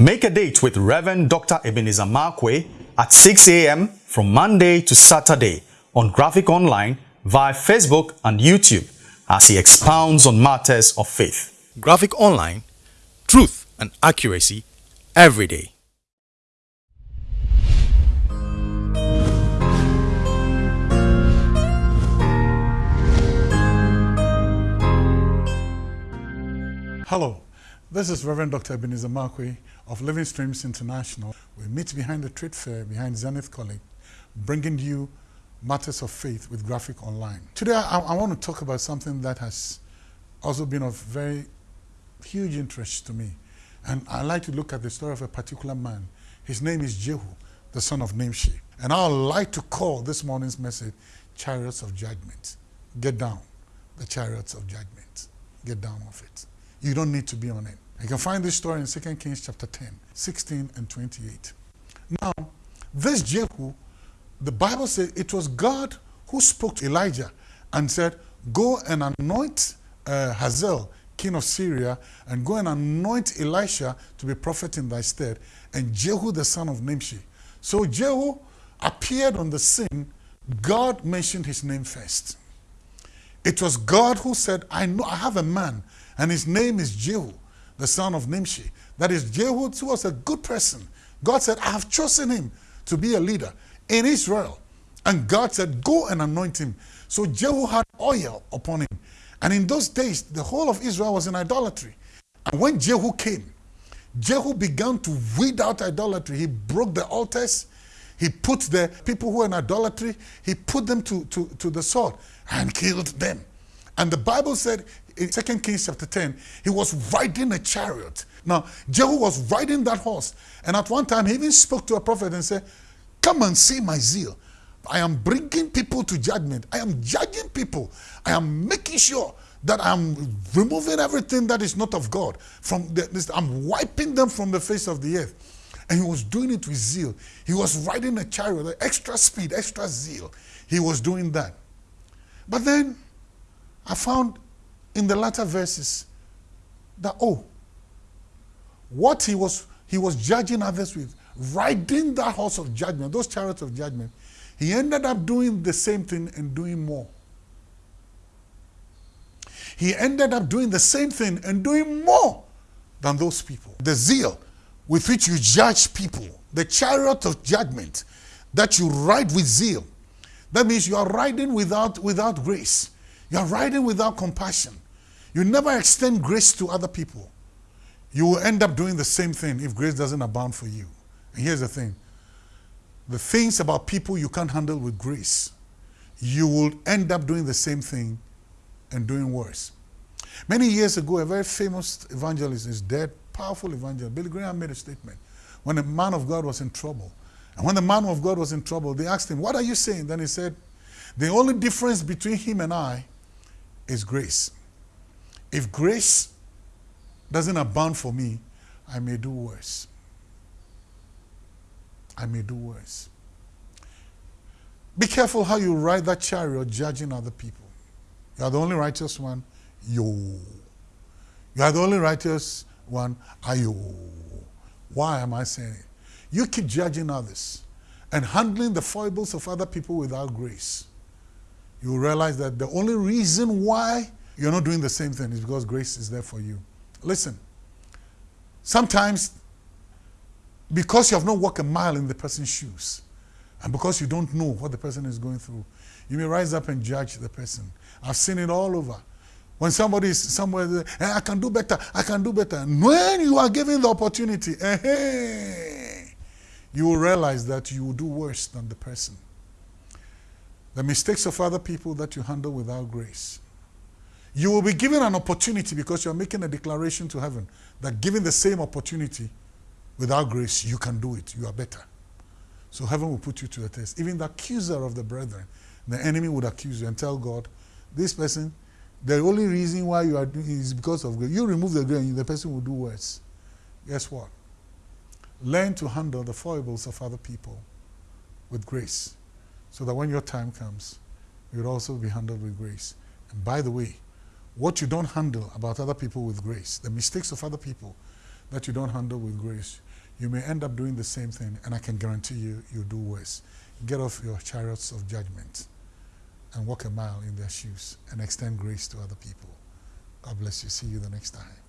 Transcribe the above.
Make a date with Reverend Dr. Ebenezer Markwei at 6 a.m. from Monday to Saturday on Graphic Online via Facebook and YouTube as he expounds on matters of faith. Graphic Online, truth and accuracy every day. Hello, this is Reverend Dr. Ebenezer Markwei of Living Streams International. We meet behind the trade fair, behind Zenith College, bringing you matters of faith with Graphic Online. Today, I, I want to talk about something that has also been of very huge interest to me. And I like to look at the story of a particular man. His name is Jehu, the son of Nimshi. And I would like to call this morning's message Chariots of Judgment. Get down, the chariots of judgment. Get down off it. You don't need to be on it. You can find this story in 2 Kings chapter 10, 16 and 28. Now, this Jehu, the Bible says it was God who spoke to Elijah and said, Go and anoint uh, Hazael, king of Syria, and go and anoint Elisha to be prophet in thy stead, and Jehu the son of Nimshi. So Jehu appeared on the scene. God mentioned his name first. It was God who said, I know I have a man, and his name is Jehu the son of Nimshi. That is, Jehu who was a good person. God said, I have chosen him to be a leader in Israel. And God said, go and anoint him. So Jehu had oil upon him. And in those days, the whole of Israel was in idolatry. And when Jehu came, Jehu began to weed out idolatry. He broke the altars. He put the people who were in idolatry, he put them to, to, to the sword and killed them. And the Bible said in 2 Kings chapter 10, he was riding a chariot. Now, Jehu was riding that horse. And at one time, he even spoke to a prophet and said, Come and see my zeal. I am bringing people to judgment. I am judging people. I am making sure that I'm removing everything that is not of God. From the, I'm wiping them from the face of the earth. And he was doing it with zeal. He was riding a chariot, extra speed, extra zeal. He was doing that. But then I found in the latter verses that, oh, what he was, he was judging others with, riding that horse of judgment, those chariots of judgment, he ended up doing the same thing and doing more. He ended up doing the same thing and doing more than those people. The zeal with which you judge people, the chariot of judgment that you ride with zeal, that means you are riding without, without grace. You are riding without compassion. You never extend grace to other people. You will end up doing the same thing if grace doesn't abound for you. And here's the thing. The things about people you can't handle with grace, you will end up doing the same thing and doing worse. Many years ago, a very famous evangelist is dead, powerful evangelist. Billy Graham made a statement when a man of God was in trouble. And when the man of God was in trouble, they asked him, What are you saying? Then he said, The only difference between him and I is grace. If grace doesn't abound for me, I may do worse. I may do worse. Be careful how you ride that chariot judging other people. You are the only righteous one. Yo. You are the only righteous one. Ayo. Why am I saying it? You keep judging others and handling the foibles of other people without grace you realize that the only reason why you're not doing the same thing is because grace is there for you. Listen, sometimes because you have not walked a mile in the person's shoes and because you don't know what the person is going through, you may rise up and judge the person. I've seen it all over. When somebody is somewhere, eh, I can do better, I can do better. When you are given the opportunity, eh, you will realize that you will do worse than the person. The mistakes of other people that you handle without grace. You will be given an opportunity because you're making a declaration to heaven that given the same opportunity without grace, you can do it. You are better. So heaven will put you to the test. Even the accuser of the brethren, the enemy would accuse you and tell God, this person, the only reason why you are doing is because of grace. You remove the grace, the person will do worse. Guess what? Learn to handle the foibles of other people with grace so that when your time comes, you'll also be handled with grace. And by the way, what you don't handle about other people with grace, the mistakes of other people that you don't handle with grace, you may end up doing the same thing, and I can guarantee you, you'll do worse. Get off your chariots of judgment and walk a mile in their shoes and extend grace to other people. God bless you. See you the next time.